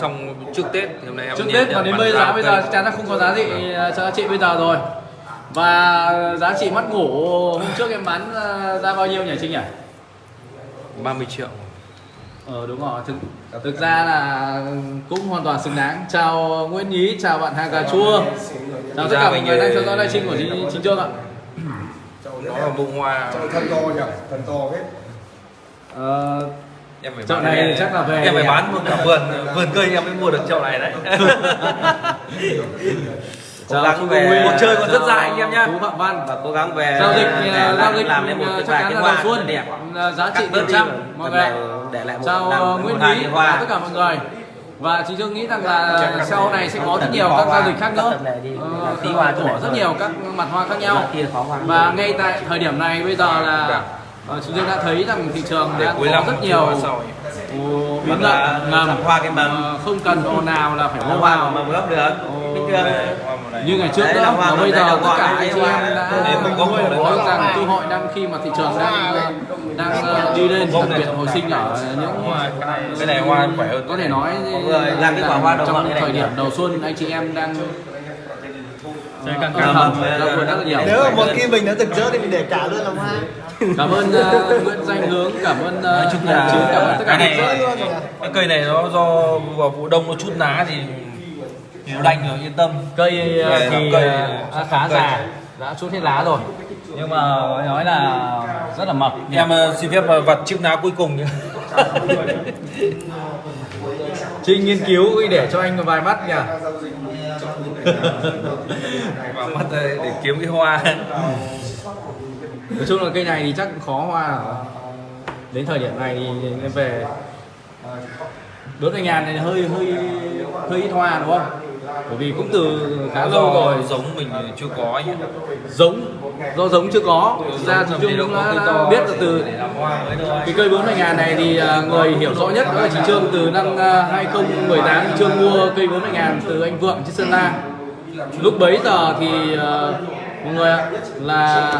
trong trước Tết thì hôm nay em trước Tết và đến bây giá giờ bây giờ chắc chắn là không có giá trị cho chị bây giờ rồi. Và giá trị mắt ngủ hôm trước em bán ờ, ra bao nhiêu nhỉ Trinh nhỉ? 30 triệu. Ờ đúng rồi, thực, thực ra là cũng hoàn toàn xứng đáng. Chào Nguyễn Nhí, chào bạn Hà Cà Chua. Chào tất ra cả mọi người đang ờ, theo dõi livestream của Chính, Chính Trương ạ. Đó là bông hoa. Thân to nhỉ? Thân to hết ờ, em phải Chậu bán- này thì chắc là về em phải bán một cả vườn vườn cây em mới mua được chậu này đấy. Cố gắng về Cuộc chơi còn rất dài anh em nhá. Phú Phạm Văn và cố gắng về Giao dịch để làm, giao dịch làm nên một ờ, cái chắc vài chắn cái là xuân. đẹp. Là giá trị đi trăm mọi người để lại một chào ờ, một Nguyễn cái và hoa. tất cả mọi người. Và chị Dương nghĩ rằng là sau này sẽ có rất nhiều các giao dịch khác nữa. Ờ, Tí hoa chỗ của rất nhiều các mặt hoa khác nhau. và ngay tại thời điểm này bây giờ là ờ, chị Dương đã thấy rằng thị trường cuối có rất nhiều biến động ngầm. hoa cái mầm. Ờ, không cần ồn nào là phải hô vào. mà gốc được. Như ngày trước mà màu, bây giờ tất cả anh chị em đã nuôi nói rằng cơ hội đang khi mà thị trường đang đang ờ, đi lên đặc biệt hồi sinh ở những cái này hoa khỏe hơn. Có thể nói làm cái quả hoa trong thời điểm đầu xuân anh chị em đang Chơi càng rất là nhiều nếu mà một khi mình đã rực rỡ thì mình để cả luôn làm hoa cảm ơn ờ, Nguyễn Danh Hướng. Cảm ơn uh, Chứ cảm ơn tất cả cái này cái cây này nó do vào vụ đông nó chút lá thì nó đành rồi yên tâm. Cây Về thì cây ờ, thì đã khá cây. già. Đã chút hết lá rồi. Nhưng mà nói là rất là mập. Em ờ, xin phép vặt chiếc lá cuối cùng nhé Trinh nghiên cứu để cho anh vài mắt nhỉ? Vào mắt ờ, để kiếm cái hoa. Nói chung là cây này thì chắc cũng khó hoa rồi. đến thời điểm này thì em về. Bốn mươi ngàn này hơi hơi hơi ít hoa đúng không bởi vì cũng từ khá lâu rồi giống mình chưa có nhé giống do giống chưa có. Thực ra thì Trương đã, đã biết là từ cái cây 40 ngàn này thì à, người hiểu rõ nhất đó là chị Trương từ năm à, 2018 chị Trương mua cây 40 ngàn từ anh Vượng trên Sơn La. Lúc bấy giờ thì à, mọi người ạ là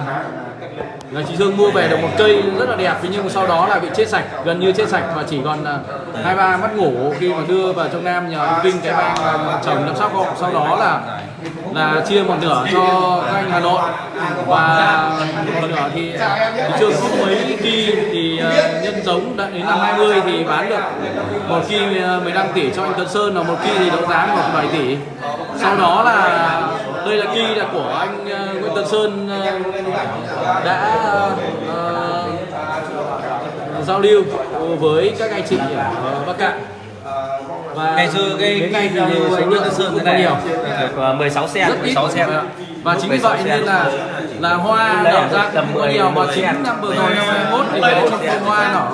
là chị dương mua về được một cây rất là đẹp thế nhưng sau đó là bị chết sạch gần như chết sạch và chỉ còn à, hai ba mắt ngủ khi mà đưa vào trong Nam nhờ ông Vinh cái bang à, chồng chăm sóc hộ. Sau đó là là chia một nửa cho các anh Hà Nội. Và một nửa thì à, thì chưa có mấy kỳ thì nhân giống đã đến năm 20 thì bán được một kỳ 15 tỷ cho anh Tuấn Sơn và một kỳ thì đấu giá 1,7 tỷ. Sau đó là đây là kỳ là của anh ờ, Nguyễn Tuấn Sơn ờ, đã ờ, giao lưu với các anh chị ở Bắc Cạn. Và ngày xưa cái đến nay thì số anh lượng Sơn này nhiều. Được 16 sen rất ít 16 sen. và chính vì vậy nên là là hoa nở ra tầm có 10, nhiều. Mà 10 chính năm vừa rồi năm 21 thì về trong phun hoa nở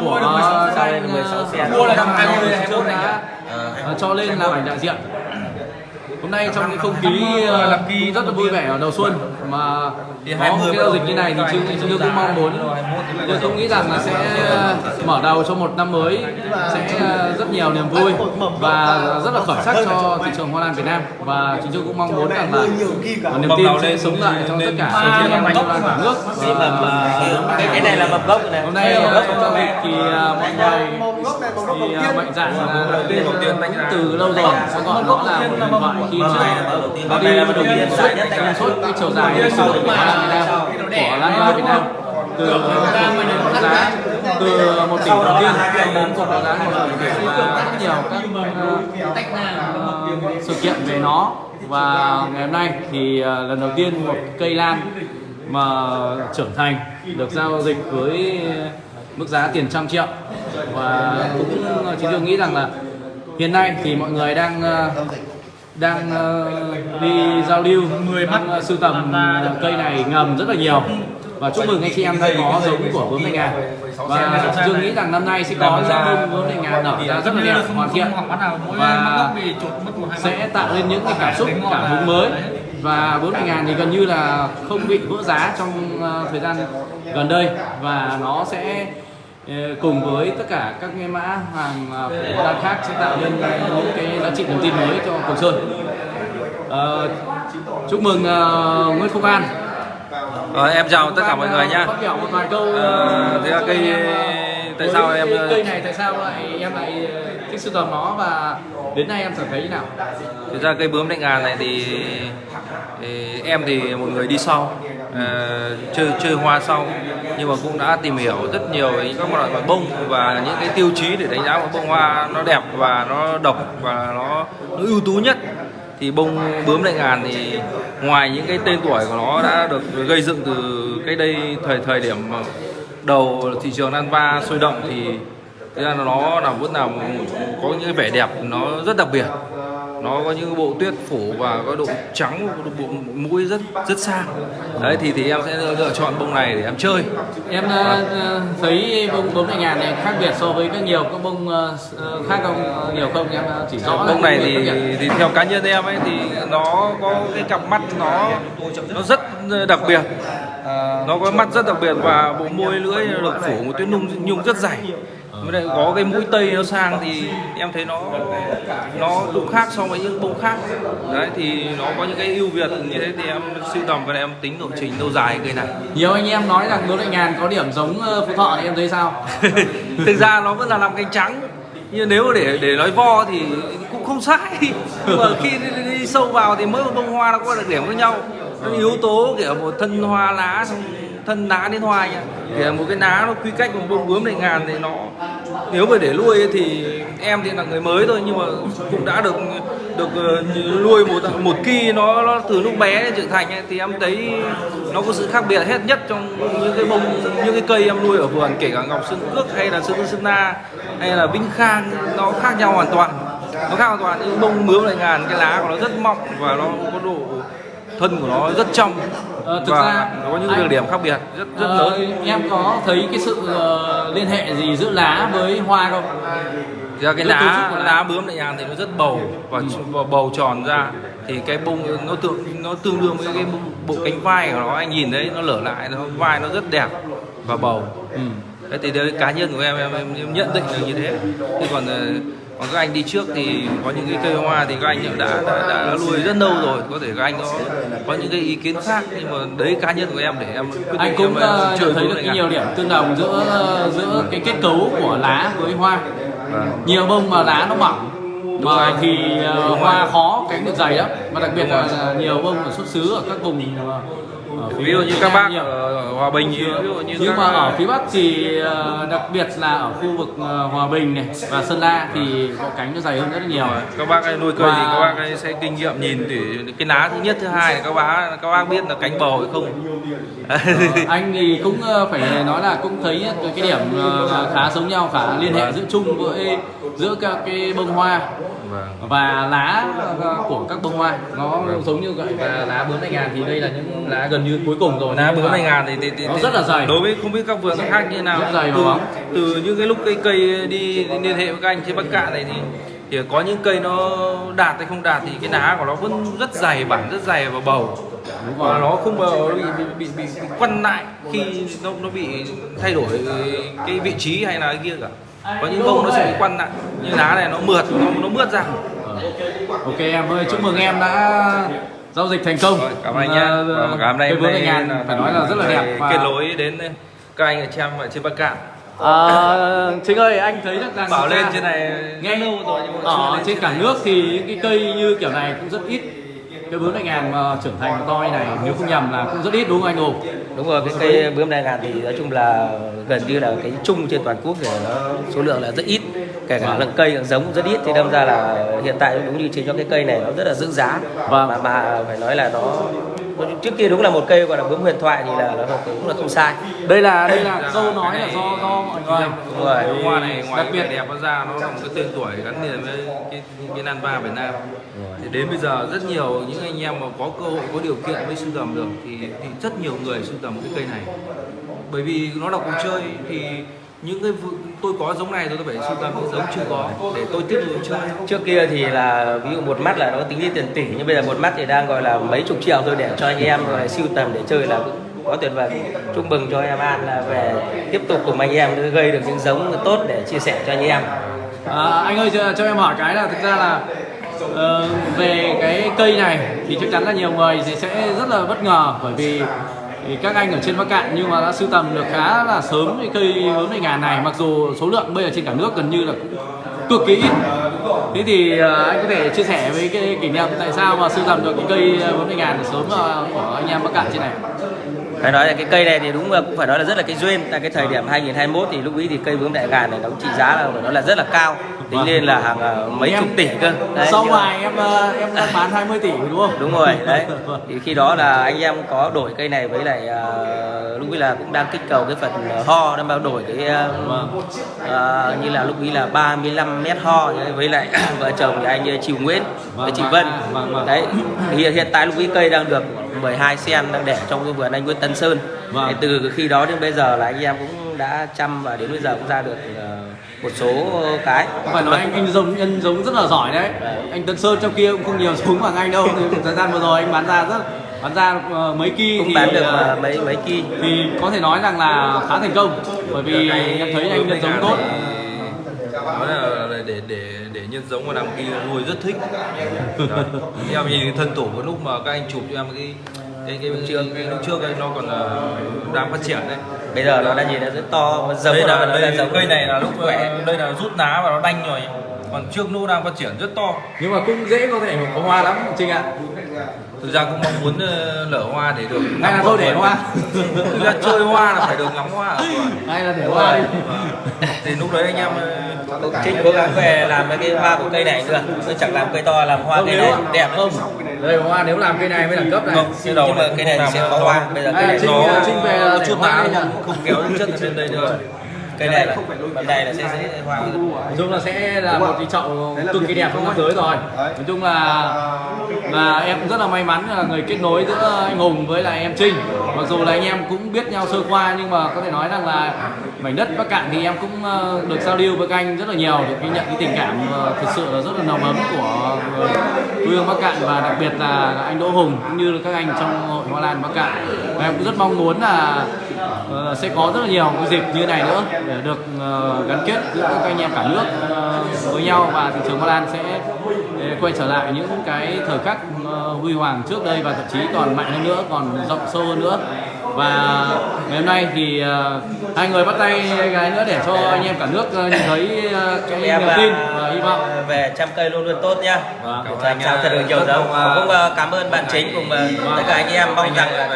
của sen, anh 16 sen. mua là năm 20 trước đã cho lên làm ảnh đại diện hôm nay trong cái không khí ờ, cũng rất là vui vẻ ở đầu xuân mà có 20 một cái giao dịch như này thì chúng tôi cũng mong muốn. tôi cũng nghĩ rằng là sẽ ờ, mở đầu cho một năm mới sẽ ờ, rất nhiều niềm vui và rất là khởi sắc cho thị trường hoa lan Việt Nam. Và chúng tôi cũng mong muốn rằng là niềm tin sẽ sống lại trong tất cả anh chị em hoa lan cả nước. Cái này là mầm gốc này. hôm nay trong giao dịch thì mọi người thì ờ, mạnh dạn là đầu tiên đầu tiên cũng từ lâu rồi sẽ gọi nó là một điện thoại khi mà nó đi đầu tiên xuất trong suốt cái chiều dài lịch sử của Lan Việt Nam của Lan Hoa Việt Nam từ giá từ một tỷ đầu tiên đến cuộc đấu giá một tỷ và rất nhiều các ờ, ờ, sự kiện về nó và ngày hôm nay thì ờ, lần đầu tiên một cây lan mà trưởng thành được giao dịch với mức giá tiền trăm triệu. Và cũng chúng tôi nghĩ rằng là hiện nay thì mọi người đang ờ, đang ờ, đi giao lưu. Người mắt sưu tầm cây này ngầm rất là nhiều. Và chúc mừng anh chị em đã có giống của bướm thanh ngàn và tôi nghĩ rằng năm nay sẽ có những bông thanh ngàn nở ra rất là đẹp hoàn thiện. Và sẽ tạo lên những cái cảm xúc cảm hứng mới và 40 ngàn thì gần như là không bị vỡ giá trong ờ, thời gian gần đây. Và nó sẽ ờ, cùng với tất cả các cái mã hàng ờ, của Lan khác sẽ tạo nên những cái giá trị niềm tin mới cho Cường Sơn. Ờ, chúc mừng ờ, Nguyễn Phúc An. Ờ, em chào tất cả mọi người nhá. Phát biểu một vài câu Ờ, thế là cây tại sao em cây, cây này tại sao lại em lại cái sưu tầm nó và đến nay em cảm thấy như nào? Thực ra cây bướm đại ngàn này thì, thì em thì một người đi sau uh, chơi chơi hoa sau nhưng mà cũng đã tìm hiểu rất nhiều về các loại loại bông và những cái tiêu chí để đánh giá một bông hoa nó đẹp và nó độc và nó, nó ưu tú nhất. Thì bông bướm đại ngàn thì ngoài những cái tên tuổi của nó đã được gây dựng từ cái đây thời thời điểm đầu thị trường nan va sôi động thì thực ra là nó là vẫn là có những vẻ đẹp nó rất đặc biệt. Nó có những bộ tuyết phủ và có độ trắng bộ mũi rất rất sang. Đấy thì thì em sẽ lựa chọn bông này để em chơi. Em uh, thấy bông bướm đại ngàn này khác biệt so với các nhiều các bông uh, khác không? Nhiều không? Em chỉ rõ bông này thì thì theo cá nhân em ấy thì nó có cái cặp mắt nó nó rất đặc biệt. Nó có mắt rất đặc biệt và bộ môi lưỡi được phủ một tuyết nhung nhung rất dày với lại có cái mũi tây nó sang thì em thấy nó nó cũng khác so với những bông khác. Đấy thì nó có những cái ưu việt như thế thì em sưu tầm và em tính lộ trình lâu dài cây này. Nhiều anh em nói rằng bướm đại ngàn có điểm giống phú thọ thì em thấy sao? Thực ra nó vẫn là làm cánh trắng nhưng nếu để để nói vo thì cũng không sai. Nhưng mà khi đi, đi sâu vào thì mỗi một bông hoa nó có đặc điểm khác nhau. Nó yếu tố kiểu một thân hoa lá xong thân lá đến hoa nhá thì một cái lá nó quy cách một bông bướm đại ngàn thì nó nếu mà để nuôi thì em thì là người mới thôi nhưng mà cũng đã được được ờ, nuôi một một kỳ nó, nó từ lúc bé đến trưởng thành ấy, thì em thấy nó có sự khác biệt hết nhất trong những cái bông những cái cây em nuôi ở vườn kể cả ngọc sơn cước hay là sơn sơn na hay là vinh khang nó khác nhau hoàn toàn. Nó khác hoàn toàn những bông mướm lại ngàn cái lá của nó rất mọng và nó có độ thân của nó rất trong. Ờ, thực và ra có những đặc điểm khác biệt rất rất Ờ, lớn em có thấy cái sự ờ, liên hệ gì giữa lá với hoa không? Ra cái lá lá. bướm đại ngàn thì nó rất bầu và, và bầu tròn ra. Thì cái bông nó tương nó tương đương với cái bộ, bộ cánh vai của nó. Anh nhìn thấy nó lở lại nó vai nó rất đẹp và bầu. Ừ. đấy thì đấy, cá nhân của em, em em em nhận định là như thế. Thế còn ờ, còn các anh đi trước thì có những cái cây hoa thì các anh đã đã, đã nuôi rất lâu rồi có thể các anh có có những cái ý kiến khác nhưng mà đấy cá nhân của em để em quyết anh cũng chơi nhận thấy được cái nhiều điểm tương đồng giữa giữa cái kết cấu của lá với hoa Vâng. nhiều bông mà lá nó mỏng. Mà thì Đúng hoa khó cánh được dày lắm và đặc biệt là, nhiều bông ở xuất xứ ở các vùng ờ, ở phía ví dụ như các bác nhiều. ở Hòa Bình ví dụ như nhưng các mà ở phía Bắc thì đặc biệt là ở khu vực Hòa Bình này và Sơn La thì có cánh nó dày hơn rất là nhiều các bác ấy nuôi cây thì Và- các bác ấy sẽ kinh nghiệm nhìn thì cái lá thứ nhất thứ hai là các bác các bác biết là cánh bầu hay không Ờ, anh thì cũng phải nói là cũng thấy cái, điểm khá giống nhau khá liên hệ Vâng. giữa chung với giữa các cái bông hoa vâng. và lá ờ, của các bông hoa nó Vâng. giống như vậy và lá bướm đại ngàn thì đây là những lá gần như cuối cùng rồi lá bướm đại ngàn thì, thì, thì nó rất là dày. đối với không biết các vườn khác như nào Rất dày từ, bóng. từ những cái lúc cây cây đi liên hệ với các anh trên bắc cạn này thì thì có những cây nó đạt hay không đạt thì cái lá của nó vẫn rất dày bản rất dày và bầu và nó không bao bị, bị, bị, bị quăn lại khi nó nó bị thay đổi cái vị trí hay là cái kia cả có những bông nó sẽ bị quăn lại như lá này nó mượt nó nó mướt ra. Ờ. ok em ơi chúc mừng em đã giao dịch thành công. Rồi, cảm ơn anh nhé Ờ, và cảm ơn em đại ngàn phải nói là rất là đẹp và kết nối đến các anh ở trên ở trên bắc cạn. À, Chính ơi anh thấy được rằng bảo lên trên này nghe lâu rồi nhưng mà ở trên cả nước thì những cái cây như kiểu này cũng rất ít cái bướm đại ngàn mà trưởng thành to như này, nếu không nhầm là cũng rất ít, đúng không anh hùng đúng rồi, cái cây bướm đại ngàn thì nói chung là gần như là cái chung trên toàn quốc thì nó số lượng là rất ít kể cả lượng cây lượng giống rất ít thì đâm ra là hiện tại đúng như chính cho cái cây này nó rất là giữ giá Vâng. mà mà phải nói là nó nó trước kia đúng là một cây gọi là bướm huyền thoại thì là nó cũng là không sai. Đây là đây là câu nói là do do mọi người đúng rồi. Cái hoa này ngoài Đặc biệt- đẹp nó ra nó là một cái tên tuổi gắn liền với cái cái nan va Việt Nam. Thì đến bây giờ rất nhiều những anh em mà có cơ hội có điều kiện mới sưu tầm được thì, thì rất nhiều người sưu tầm cái cây này. Bởi vì nó là cuộc chơi thì những cái vụ- tôi có giống này tôi phải sưu tầm những giống chưa có. Để tôi tiếp tục chơi. Trước kia thì là ví dụ một mắt là nó tính đi tiền tỷ nhưng bây giờ một mắt thì đang gọi là mấy chục triệu thôi để cho anh em rồi siêu tầm để chơi là quá tuyệt vời chúc mừng cho em An là về tiếp tục cùng anh em gây được những giống tốt để chia sẻ cho anh em. À, anh ơi cho, cho em hỏi cái là thực ra là ờ, về cái cây này thì chắc chắn là nhiều người thì sẽ rất là bất ngờ bởi vì thì các anh ở trên Bắc Cạn nhưng mà đã sưu tầm được khá là sớm cái cây hướng đại ngàn này. Mặc dù số lượng bây giờ trên cả nước gần như là cũng cực kỳ ít. Thế thì à, anh có thể chia sẻ với cái kỷ niệm tại sao mà sưu tầm được cái cây hướng bốn mươi ngàn sớm à, của anh em Bắc Cạn trên này phải nói là cái cây này thì đúng là cũng phải nói là rất là cái duyên. Tại cái thời điểm 2021 thì lúc ấy thì cây bướm đại ngàn này nó trị giá là phải nói là rất là cao. Tính lên là hàng ờ, mấy Em- chục tỷ cơ. Đấy, sau ngoài em ờ, em đang bán 20 tỷ đúng không? Đúng rồi đấy. Thì khi đó là anh em có đổi cây này với lại uh, lúc ấy là cũng đang kích cầu cái phần ho đang bao đổi cái ờ, ờ, như là lúc ấy là 35 mét ho với lại vợ chồng thì anh Triều Nguyễn với Vâng, chị vâng, Vân. vâng, vâng. đấy hiện hiện tại lúc ấy cây đang được 12 sen đang để trong cái vườn anh Nguyễn Tân Sơn. Vâng. Từ khi đó đến bây giờ là anh em cũng đã chăm và đến bây giờ cũng ra được ờ, một số cái. Phải nói anh anh giống nhân giống rất là giỏi đấy. Anh Tân Sơn trong kia cũng không nhiều giống bằng anh đâu. Thì thời gian vừa rồi anh bán ra rất bán ra ờ, mấy kỳ cũng thì bán được ờ, mấy mấy kỳ thì có thể nói rằng là khá thành công. Bởi vì em thấy anh nhân giống tốt nói là để để để nhân giống mà làm kia nuôi rất thích. Đấy. em nhìn cái thân tổ cái lúc mà các anh chụp cho em cái cái cái, cái, cái lúc trước ấy, nó còn là đang phát triển đấy. Bây giờ nó đã nhìn nó rất to và giống đây của là nó là đây, giống. cây này là lúc khỏe đây là rút lá và nó đanh rồi. Còn trước nó đang phát triển rất to. Nhưng mà cũng dễ có thể có hoa lắm Trinh ạ. Thực ra cũng mong muốn ờ, lở hoa để được hay là ngắm thôi hoa. để hoa. Thực ra chơi hoa là phải được ngắm hoa. Hay là để hoa đi. Thì lúc đấy anh em ờ, Trinh cố gắng về làm cái hoa của cây này nữa tôi chẳng làm cây to làm hoa không cây này đẹp không đây hoa nếu làm cây này mới đẳng cấp này Không, nhưng mà cây này sẽ có hoa bây giờ cây này Trinh, nó Trinh về đi nhỉ? không, không kéo ở trên đây nữa cây này là bên này là sẽ dễ hoa nói chung là sẽ là một cái chậu cực kỳ đẹp trong năm tới rồi nói chung là là em cũng rất là may mắn là người kết nối giữa anh Hùng với lại em Trinh mặc dù là anh em cũng biết nhau sơ qua nhưng mà có thể nói rằng là mảnh đất Bắc Cạn thì em cũng ờ, được giao lưu với các anh rất là nhiều được ghi nhận cái tình cảm ờ, thực sự là rất là nồng ấm của ờ, quê hương Bắc Cạn và đặc biệt là anh Đỗ Hùng cũng như các anh trong hội Hoa Lan Bắc Cạn. Và em cũng rất mong muốn là sẽ có rất là nhiều cái dịp như này nữa để được gắn kết giữa các anh em cả nước với nhau và thị trường Hoa Lan sẽ quay trở lại những cái thời khắc huy hoàng trước đây và thậm chí còn mạnh hơn nữa, còn rộng sâu hơn nữa và ngày hôm nay thì ờ, hai người bắt tay cái nữa để cho anh em cả nước ờ, nhìn thấy ờ, cái em niềm tin và hy vọng. về trăm cây luôn luôn tốt nhá. Vâng. anh sao thật được nhiều giống cũng ờ, cảm ơn bạn chính cùng tất cả anh em. Mong rằng là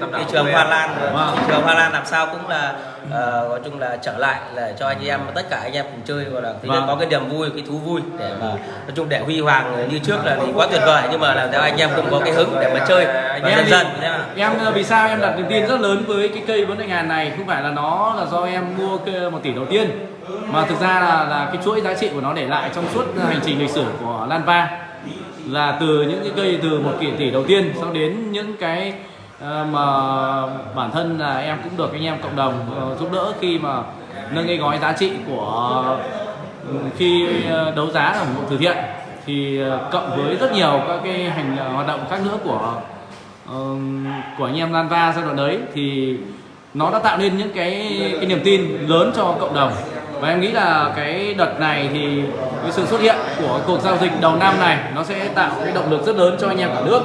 thị trường hoa lan Vâng. thị trường hoa lan làm sao cũng là ờ, nói chung là trở lại là cho anh em tất cả anh em cùng chơi gọi là thứ nhất Vâng. có cái niềm vui cái thú vui để mà nói chung để huy hoàng như trước là thì quá tuyệt vời nhưng mà làm theo anh em cũng có cái hứng để mà chơi và em dần dần em ờ, vì sao em đặt niềm tin rất lớn với cái cây vấn đề ngàn này không phải là nó là do em mua cây một tỷ đầu tiên mà thực ra là là cái chuỗi giá trị của nó để lại trong suốt hành trình lịch sử của Lanva là từ những cái cây từ một tỷ tỷ đầu tiên sau đến những cái ờ, Ờ, mà bản thân là em cũng được anh em cộng đồng ờ, giúp đỡ khi mà nâng cái gói giá trị của ừ, khi ờ, đấu giá ở một từ thiện. Thì cộng với rất nhiều các cái hành hoạt động khác nữa của của anh em Lan Va giai đoạn đấy, thì nó đã tạo nên những cái cái niềm tin lớn cho cộng đồng và em nghĩ là cái đợt này thì cái sự xuất hiện của cuộc giao dịch đầu năm này nó sẽ tạo cái động lực rất lớn cho anh em cả nước.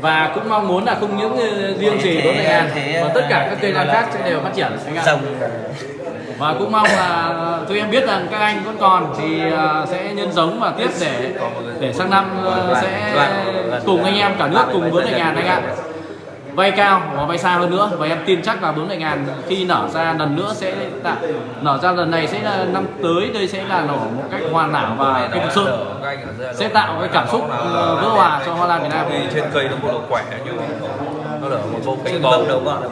Và cũng mong muốn là không những ờ, riêng chỉ bốn ngàn mà tất cả các cây lan khác sẽ đều phát triển anh ạ. Và cũng mong là tôi em biết rằng các anh vẫn còn thì ờ, sẽ nhân giống và tiếp để để sang năm ờ, sẽ cùng anh em cả nước cùng bốn ngàn anh ạ vay cao và vay xa hơn nữa. Và em tin chắc là bốn ngàn khi nở ra lần nữa sẽ tạo nở ra lần này sẽ là năm tới đây sẽ là nở một cách hoàn hảo và cái thực sự. Các ở sẽ tạo cái cảm xúc ờ, vỡ hòa cho hoa lan Việt Nam. Trên cây nó có độ khỏe nhưng nó lở một bông cánh bông bầu. đầu ngọn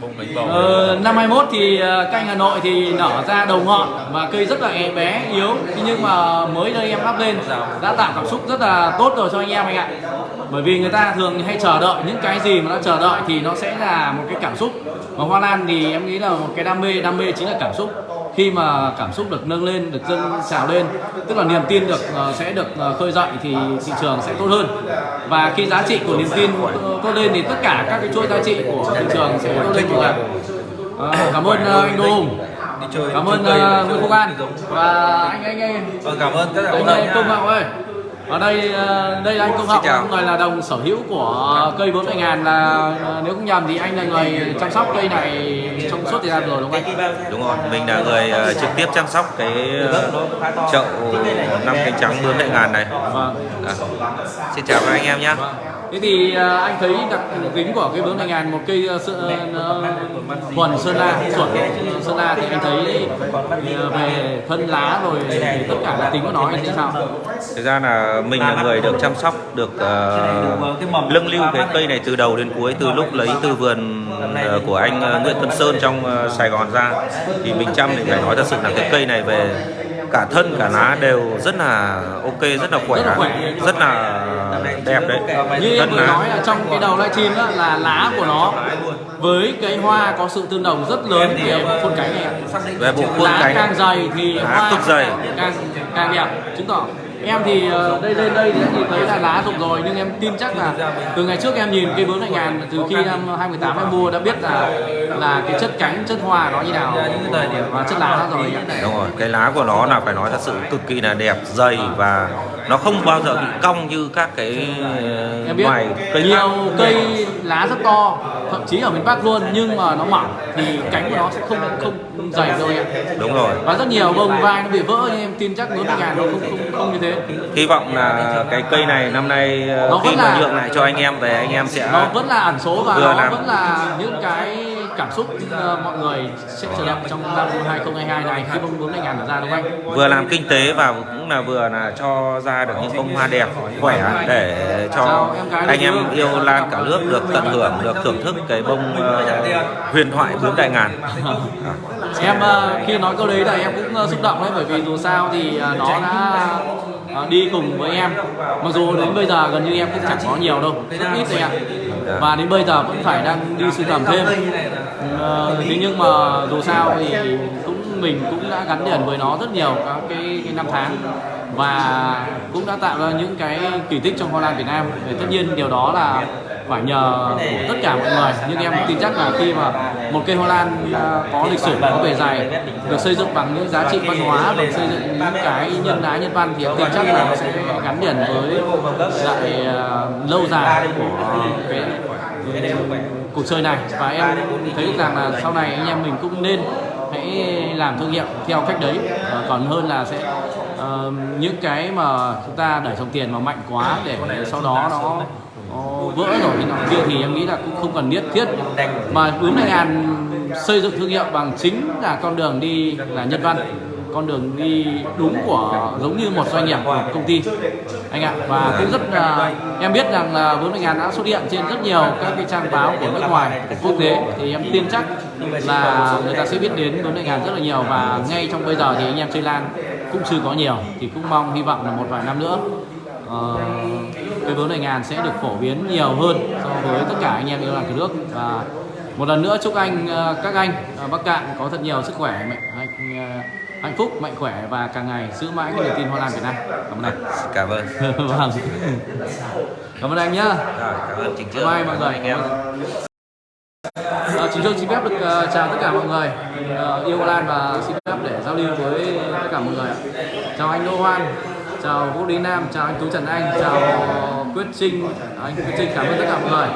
bông bầu Ờ, năm 21 thì ờ, canh Hà Nội thì nở ra đầu ngọn và cây rất là bé yếu. Thế nhưng mà mới đây em lắp lên đã tạo cảm xúc rất là tốt rồi cho anh em anh ạ. Bởi vì người ta thường hay chờ đợi những cái gì mà nó chờ đợi thì nó sẽ là một cái cảm xúc. Mà Hoa Lan thì em nghĩ là một cái đam mê đam mê chính là cảm xúc khi mà cảm xúc được nâng lên được dâng trào lên tức là niềm tin được ờ, sẽ được ờ, khơi dậy thì thị trường sẽ tốt hơn. Và khi giá trị của niềm tin tốt lên thì tất cả các cái chuỗi giá trị của thị trường sẽ tốt lên mọi người À, cảm ơn ờ, anh Đô Hùng. Cảm ơn ờ, Nguyễn Phúc An. và anh anh anh. Vâng, cảm ơn tất cả bạn anh Công ơi ở đây ờ, đây là anh Công chào. người là đồng sở hữu của cây 40 ngàn là ờ, nếu không nhầm thì anh là người chăm sóc cây này trong suốt thời gian rồi đúng không anh? Đúng rồi, mình là người ờ, trực tiếp chăm sóc cái chậu năm cánh trắng bướm đại ngàn này. Vâng. À. Xin chào các anh em nhé. Thế thì ờ, anh thấy đặc tính của cây 40 ngàn một cây ờ, sơ- ờ, thuần Sơn La, chuẩn Sơn La thì anh thấy về thân lá rồi thì tất cả đặc tính của nó anh thấy sao? Thực ra là mình là người được chăm sóc, được ờ, lưng lưu cái cây này từ đầu đến cuối, từ lúc lấy từ vườn của anh Nguyễn Tuấn Sơn trong Sài Gòn ra. Thì mình chăm thì phải nói thật sự là cái cây này về cả thân cả lá đều rất là ok, rất là khỏe, Rất là khỏe. rất là đẹp đấy. Như em vừa lá. nói là trong cái đầu livestream đó là lá của nó với cái hoa có sự tương đồng rất lớn về bộ khuôn cánh này. Về bộ khuôn lá cánh. càng dày thì Lá hoa dày. càng càng đẹp chứng tỏ em thì ờ, đây lên đây thì nhìn thấy là lá rụng rồi nhưng em tin chắc là từ ngày trước em nhìn cây bướm này ngàn từ khi năm 2018 em mua đã biết là là cái chất cánh chất hoa nó như nào và chất lá nó rồi. Đúng rồi, cái lá của nó là phải nói thật sự cực kỳ là đẹp, dày và nó không bao giờ bị cong như các cái em biết ngoài cây nhiều khác. cây lá rất to thậm chí ở miền Bắc luôn nhưng mà nó mỏng thì cánh của nó sẽ không không dày rồi ạ Đúng rồi. và rất nhiều bông vai nó bị vỡ nhưng em tin chắc bướm này ngàn nó không không không như thế Hy vọng là cái cây này năm nay ờ, Nó khi mà là- nhượng lại cho anh em về anh em sẽ nó vẫn là ẩn số và nó làm. vẫn là những cái cảm xúc ờ, mọi người sẽ chờ đợi trong năm 2022 này khi bông bướm này ngàn ra đúng không anh? vừa làm kinh tế và cũng là vừa là cho ra được những bông hoa đẹp khỏe để cho anh em yêu. lan cả nước được tận hưởng được thưởng thức cái bông ờ, huyền thoại bướm đại ngàn À. em ờ, khi nói câu đấy là em cũng ờ, xúc động đấy bởi vì dù sao thì nó đã đi cùng với em mặc dù đến bây giờ gần như em cũng chẳng có nhiều đâu rất ít thôi ạ và đến bây giờ vẫn phải đang đi sưu tầm thêm thế nhưng mà dù sao thì cũng mình cũng đã gắn liền với nó rất nhiều các cái, cái năm tháng và cũng đã tạo ra những cái kỳ tích trong Hoa Lan Việt Nam. Thì tất nhiên điều đó là phải nhờ tất cả mọi người. Nhưng em tin chắc là khi mà một cây hoa lan à, có lịch sử, có bề dày, được xây dựng bằng những giá trị văn hóa và xây dựng những cái nhân ái nhân văn thì em tin chắc là nó sẽ gắn liền với lại à, lâu dài của cái cuộc chơi này. Và em thấy rằng là sau này anh em mình cũng nên hãy làm thương hiệu theo cách đấy. Còn hơn là sẽ ờ, những cái mà chúng ta đẩy dòng tiền mà mạnh quá để sau đó nó nó vỡ rồi. Nọ kia thì em nghĩ là cũng không cần nhất thiết. Mà bướm đại ngàn xây dựng thương hiệu bằng chính là con đường đi là nhân văn. Con đường đi đúng của giống như một doanh nghiệp một công ty. Anh ạ và cũng rất là em biết rằng là đại ngàn đã xuất hiện trên rất nhiều các cái trang báo của nước ngoài quốc tế. Thì em tin chắc là người ta sẽ biết đến đại ngàn rất là nhiều. Và ngay trong bây giờ thì anh em chơi lan cũng chưa có nhiều thì cũng mong hy vọng là một vài năm nữa ờ, cây bướm đại ngàn sẽ được phổ biến nhiều hơn so với tất cả anh em yêu lan cả nước. Và một lần nữa chúc anh ờ, các anh Bắc Cạn có thật nhiều sức khỏe mạnh hạnh, ờ, hạnh phúc mạnh khỏe và càng ngày giữ mãi cái niềm tin Hoa Lan Việt Nam. Cảm ơn anh. Cảm ơn. Vâng. Cảm ơn anh nhá. Cảm ơn Trương. Bye mọi người. Anh em À, chúng tôi xin phép được uh, chào tất cả mọi người. Uh, yêu Hoa Lan và xin phép để giao lưu với tất cả mọi người ạ. chào anh Đô Hoan chào Vũ Lý Nam chào anh Tú Trần Anh chào Quyết Trinh. Ờ, anh Quyết Trinh cảm ơn tất cả mọi người.